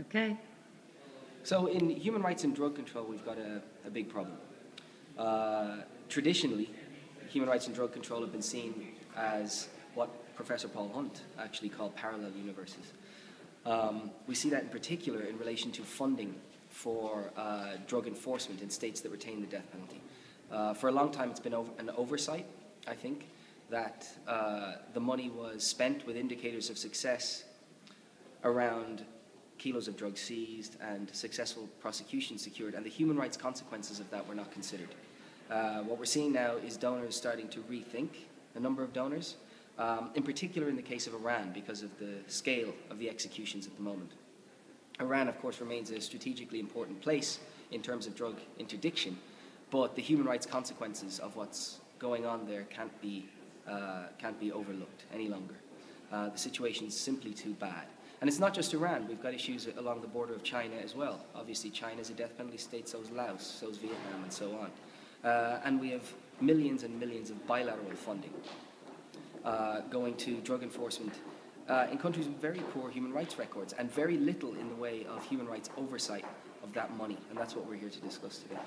Okay. So in human rights and drug control, we've got a, a big problem. Uh, traditionally, human rights and drug control have been seen as what Professor Paul Hunt actually called parallel universes. Um, we see that in particular in relation to funding for uh, drug enforcement in states that retain the death penalty. Uh, for a long time, it's been over, an oversight, I think, that uh, the money was spent with indicators of success around kilos of drugs seized and successful prosecution secured, and the human rights consequences of that were not considered. Uh, what we're seeing now is donors starting to rethink the number of donors, um, in particular in the case of Iran because of the scale of the executions at the moment. Iran, of course, remains a strategically important place in terms of drug interdiction, but the human rights consequences of what's going on there can't be, uh, can't be overlooked any longer. Uh, the is simply too bad. And it's not just Iran, we've got issues along the border of China as well. Obviously, China is a death penalty state, so is Laos, so is Vietnam, and so on. Uh, and we have millions and millions of bilateral funding uh, going to drug enforcement uh, in countries with very poor human rights records and very little in the way of human rights oversight of that money. And that's what we're here to discuss today.